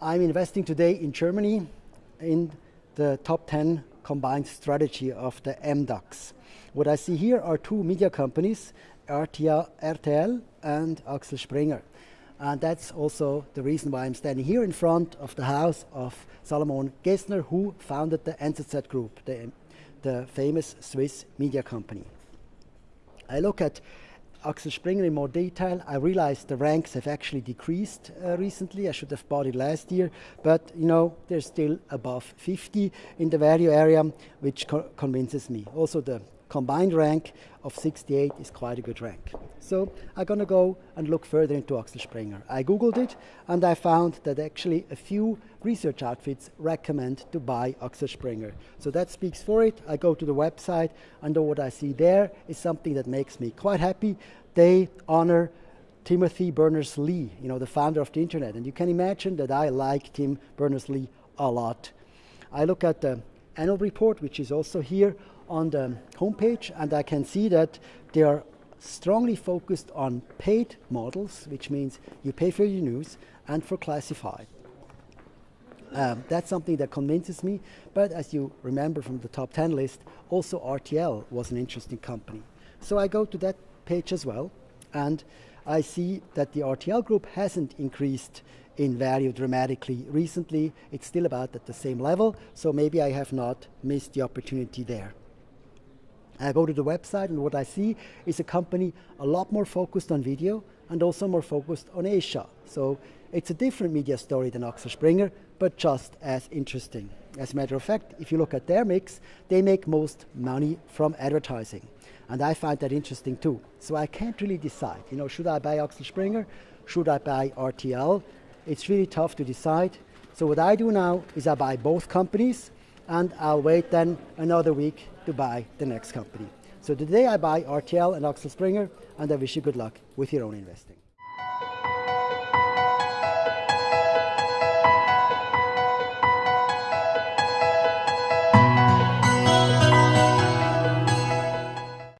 I'm investing today in Germany in the top 10 combined strategy of the MDAX. What I see here are two media companies, RTL and Axel Springer. And that's also the reason why I'm standing here in front of the house of Salomon Gessner, who founded the NZZ Group, the, the famous Swiss media company. I look at Axel Springer in more detail. I realized the ranks have actually decreased uh, recently. I should have bought it last year, but you know they're still above 50 in the value area, which co convinces me. Also, the combined rank of 68 is quite a good rank. So I'm going to go and look further into Axel Springer. I googled it and I found that actually a few research outfits recommend to buy Axel Springer. So that speaks for it. I go to the website and what I see there is something that makes me quite happy. They honor Timothy Berners-Lee, you know, the founder of the internet. And you can imagine that I like Tim Berners-Lee a lot. I look at the annual report, which is also here on the homepage, and I can see that they are strongly focused on paid models, which means you pay for your news, and for classified. Um, that's something that convinces me, but as you remember from the top 10 list, also RTL was an interesting company. So I go to that page as well, and I see that the RTL group hasn't increased in value dramatically recently. It's still about at the same level, so maybe I have not missed the opportunity there. I go to the website and what I see is a company a lot more focused on video and also more focused on Asia. So it's a different media story than Axel Springer, but just as interesting. As a matter of fact, if you look at their mix, they make most money from advertising. And I find that interesting too. So I can't really decide, you know, should I buy Axel Springer? Should I buy RTL? It's really tough to decide. So what I do now is I buy both companies and I'll wait then another week to buy the next company. So today I buy RTL and Axel Springer, and I wish you good luck with your own investing.